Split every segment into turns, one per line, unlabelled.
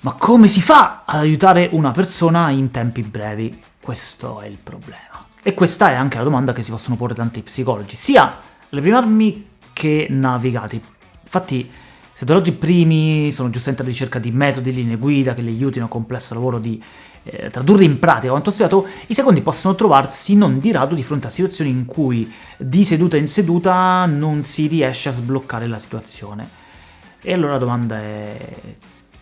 Ma come si fa ad aiutare una persona in tempi brevi? Questo è il problema. E questa è anche la domanda che si possono porre tanti psicologi, sia alle prime armi che navigati. Infatti, se da i primi sono giustamente alla ricerca di metodi, linee guida che li aiutino a complesso lavoro di eh, tradurre in pratica quanto studiato, i secondi possono trovarsi non di rado di fronte a situazioni in cui di seduta in seduta non si riesce a sbloccare la situazione. E allora la domanda è...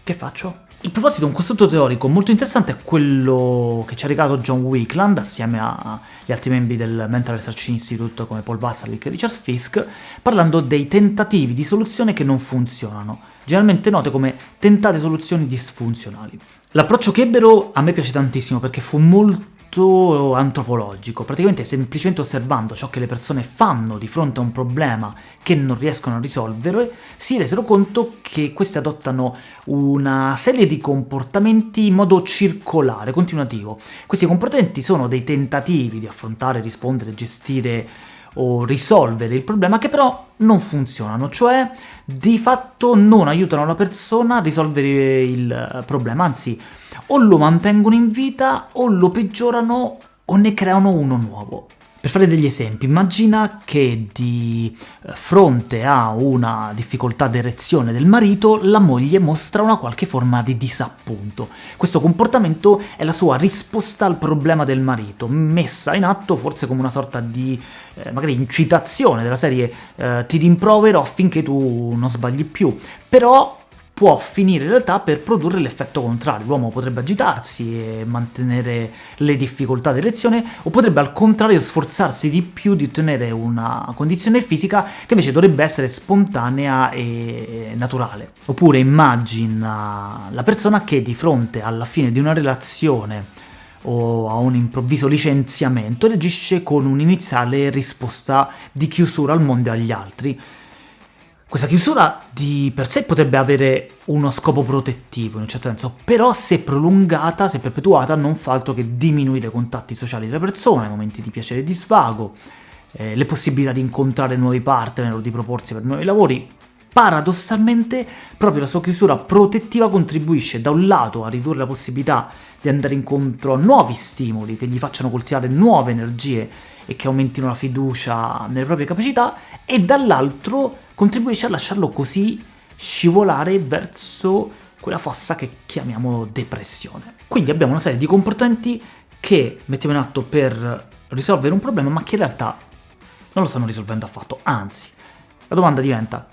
che faccio? Il proposito, un costrutto teorico molto interessante è quello che ci ha regalato John Wickland assieme agli altri membri del Mental Research Institute come Paul Watzlawick e Richard Fisk, parlando dei tentativi di soluzione che non funzionano, generalmente note come tentate soluzioni disfunzionali. L'approccio che ebbero a me piace tantissimo perché fu molto molto antropologico, praticamente semplicemente osservando ciò che le persone fanno di fronte a un problema che non riescono a risolvere, si resero conto che queste adottano una serie di comportamenti in modo circolare, continuativo. Questi comportamenti sono dei tentativi di affrontare, rispondere, gestire o risolvere il problema che però non funzionano, cioè di fatto non aiutano la persona a risolvere il problema, anzi o lo mantengono in vita o lo peggiorano o ne creano uno nuovo. Per fare degli esempi, immagina che di eh, fronte a una difficoltà d'erezione del marito, la moglie mostra una qualche forma di disappunto. Questo comportamento è la sua risposta al problema del marito, messa in atto forse come una sorta di, eh, magari, incitazione della serie eh, ti rimprovero affinché tu non sbagli più, però può finire in realtà per produrre l'effetto contrario. L'uomo potrebbe agitarsi e mantenere le difficoltà d'erezione, o potrebbe al contrario sforzarsi di più di ottenere una condizione fisica che invece dovrebbe essere spontanea e naturale. Oppure immagina la persona che di fronte alla fine di una relazione o a un improvviso licenziamento reagisce con un'iniziale risposta di chiusura al mondo e agli altri, questa chiusura di per sé potrebbe avere uno scopo protettivo, in un certo senso, però se prolungata, se perpetuata, non fa altro che diminuire i contatti sociali delle persone, momenti di piacere e di svago, eh, le possibilità di incontrare nuovi partner o di proporsi per nuovi lavori. Paradossalmente, proprio la sua chiusura protettiva contribuisce da un lato a ridurre la possibilità di andare incontro a nuovi stimoli che gli facciano coltivare nuove energie e che aumentino la fiducia nelle proprie capacità, e dall'altro contribuisce a lasciarlo così scivolare verso quella fossa che chiamiamo depressione. Quindi abbiamo una serie di comportamenti che mettiamo in atto per risolvere un problema, ma che in realtà non lo stanno risolvendo affatto, anzi. La domanda diventa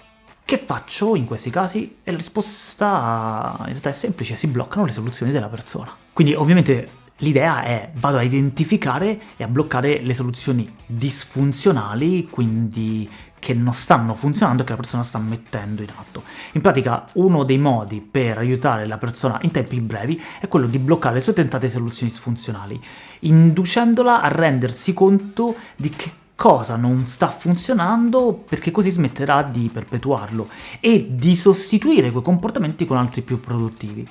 che faccio in questi casi? E la risposta in realtà è semplice, si bloccano le soluzioni della persona. Quindi ovviamente L'idea è vado a identificare e a bloccare le soluzioni disfunzionali, quindi che non stanno funzionando e che la persona sta mettendo in atto. In pratica uno dei modi per aiutare la persona in tempi brevi è quello di bloccare le sue tentate soluzioni disfunzionali, inducendola a rendersi conto di che cosa non sta funzionando perché così smetterà di perpetuarlo e di sostituire quei comportamenti con altri più produttivi.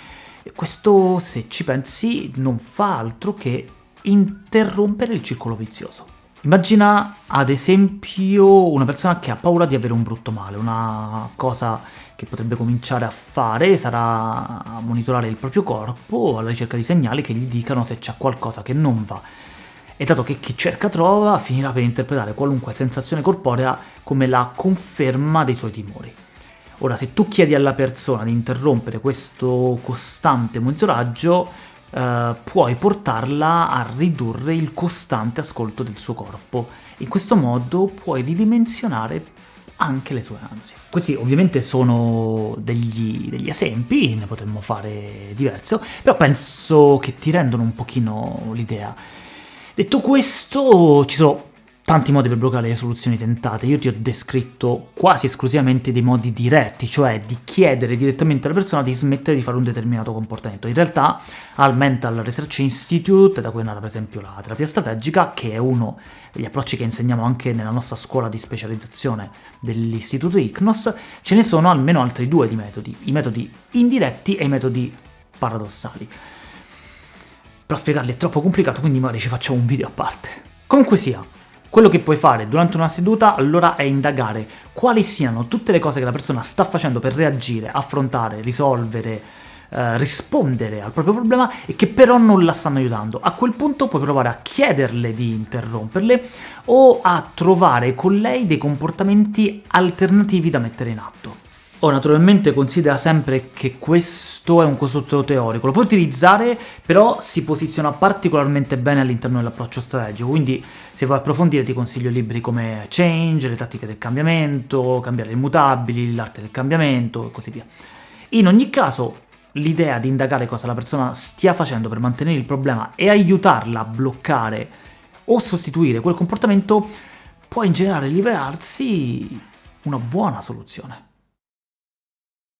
Questo, se ci pensi, non fa altro che interrompere il circolo vizioso. Immagina, ad esempio, una persona che ha paura di avere un brutto male, una cosa che potrebbe cominciare a fare sarà monitorare il proprio corpo alla ricerca di segnali che gli dicano se c'è qualcosa che non va. E dato che chi cerca trova, finirà per interpretare qualunque sensazione corporea come la conferma dei suoi timori. Ora, se tu chiedi alla persona di interrompere questo costante monitoraggio, eh, puoi portarla a ridurre il costante ascolto del suo corpo. In questo modo puoi ridimensionare anche le sue ansie. Questi ovviamente sono degli, degli esempi, ne potremmo fare diverso, però penso che ti rendono un pochino l'idea. Detto questo, ci sono tanti modi per bloccare le soluzioni tentate, io ti ho descritto quasi esclusivamente dei modi diretti, cioè di chiedere direttamente alla persona di smettere di fare un determinato comportamento. In realtà al Mental Research Institute, da cui è nata per esempio la terapia strategica, che è uno degli approcci che insegniamo anche nella nostra scuola di specializzazione dell'istituto ICNOS, ce ne sono almeno altri due di metodi, i metodi indiretti e i metodi paradossali. Però spiegarli è troppo complicato, quindi magari ci facciamo un video a parte. Comunque sia, quello che puoi fare durante una seduta allora è indagare quali siano tutte le cose che la persona sta facendo per reagire, affrontare, risolvere eh, rispondere al proprio problema e che però non la stanno aiutando. A quel punto puoi provare a chiederle di interromperle o a trovare con lei dei comportamenti alternativi da mettere in atto. Oh, naturalmente considera sempre che questo è un costrutto teorico, lo puoi utilizzare, però si posiziona particolarmente bene all'interno dell'approccio strategico, quindi se vuoi approfondire ti consiglio libri come Change, le tattiche del cambiamento, cambiare le immutabili, l'arte del cambiamento e così via. In ogni caso, l'idea di indagare cosa la persona stia facendo per mantenere il problema e aiutarla a bloccare o sostituire quel comportamento può in generale liberarsi una buona soluzione.